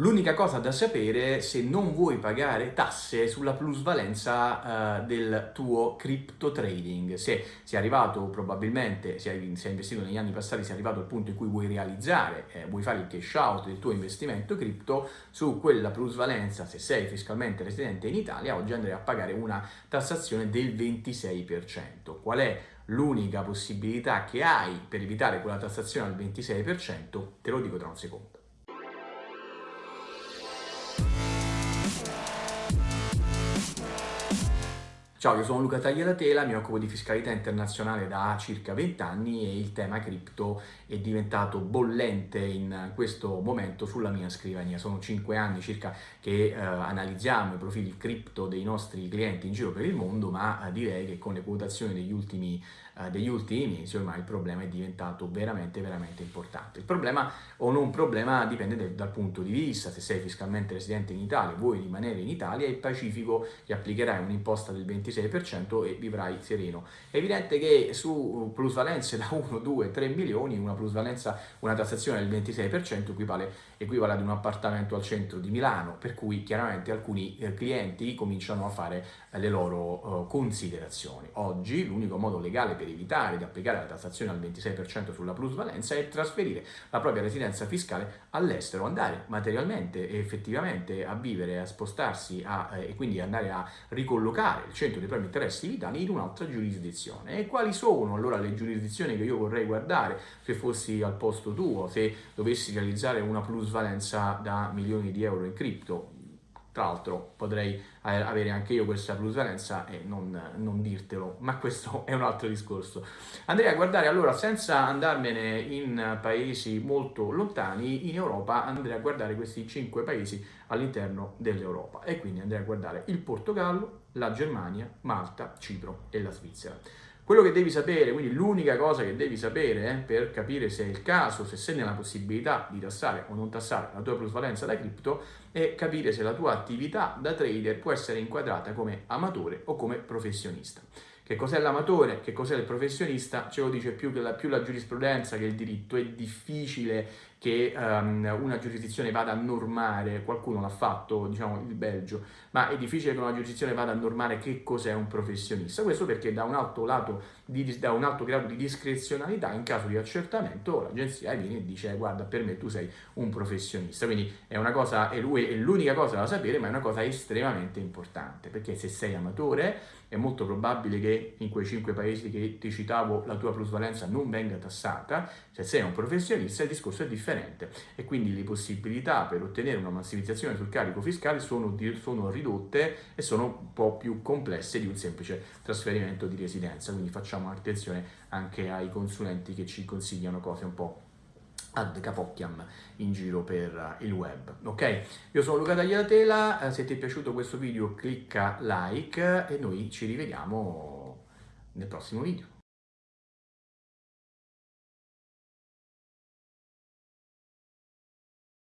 L'unica cosa da sapere se non vuoi pagare tasse sulla plusvalenza uh, del tuo crypto trading. Se sei arrivato probabilmente, se hai, se hai, investito negli anni passati, sei arrivato al punto in cui vuoi realizzare, eh, vuoi fare il cash out del tuo investimento cripto, su quella plusvalenza, se sei fiscalmente residente in Italia, oggi andrai a pagare una tassazione del 26%. Qual è l'unica possibilità che hai per evitare quella tassazione al 26%? Te lo dico tra un secondo. Ciao, io sono Luca Tagliatela, mi occupo di fiscalità internazionale da circa 20 anni e il tema cripto è diventato bollente in questo momento sulla mia scrivania. Sono 5 anni circa che eh, analizziamo i profili cripto dei nostri clienti in giro per il mondo, ma eh, direi che con le quotazioni degli ultimi, eh, degli ultimi mesi ormai il problema è diventato veramente, veramente importante. Il problema o non problema dipende de, dal punto di vista, se sei fiscalmente residente in Italia, vuoi rimanere in Italia, è pacifico che applicherai un'imposta del 20 26% e vivrai sereno. È evidente che su plusvalenze da 1, 2, 3 milioni una plusvalenza, una tassazione del 26% equivale, equivale ad un appartamento al centro di Milano, per cui chiaramente alcuni eh, clienti cominciano a fare eh, le loro uh, considerazioni. Oggi l'unico modo legale per evitare di applicare la tassazione al 26% sulla plusvalenza è trasferire la propria residenza fiscale all'estero, andare materialmente e effettivamente a vivere, a spostarsi a, eh, e quindi andare a ricollocare il centro dei propri interessi vitali in un'altra giurisdizione. E quali sono allora le giurisdizioni che io vorrei guardare se fossi al posto tuo, se dovessi realizzare una plusvalenza da milioni di euro in cripto? Tra l'altro potrei avere anche io questa plusvalenza e non, non, dirtelo, ma questo è un altro discorso. Andrei a guardare allora, senza andarmene in paesi molto lontani, in Europa andrei a guardare questi cinque paesi all'interno dell'Europa e quindi andrei a guardare il Portogallo, la Germania, Malta, Cipro e la Svizzera. Quello che devi sapere, quindi l'unica cosa che devi sapere eh, per capire se è il caso, se sei nella possibilità di tassare o non tassare la tua plusvalenza da cripto, è capire se la tua attività da trader può essere inquadrata come amatore o come professionista. Che cos'è l'amatore, che cos'è il professionista, ce lo dice più, la, più la giurisprudenza che il diritto. È difficile che um, una giurisdizione vada a normare, qualcuno l'ha fatto, diciamo il Belgio, ma è difficile che una giurisdizione vada a normare che cos'è un professionista. Questo perché da un alto, lato di, da un alto grado di discrezionalità, in caso di accertamento, l'agenzia viene e dice guarda per me tu sei un professionista. Quindi è una cosa, è l'unica cosa da sapere, ma è una cosa estremamente importante, perché se sei amatore è molto probabile che in quei cinque paesi che ti citavo la tua plusvalenza non venga tassata, se sei un professionista il discorso è differente differente e quindi le possibilità per ottenere una massimizzazione sul carico fiscale sono, sono ridotte e sono un po' più complesse di un semplice trasferimento di residenza, quindi facciamo attenzione anche ai consulenti che ci consigliano cose un po' ad capocchiam in giro per il web. Ok? Io sono Luca Tagliatela se ti è piaciuto questo video clicca like e noi ci rivediamo nel prossimo video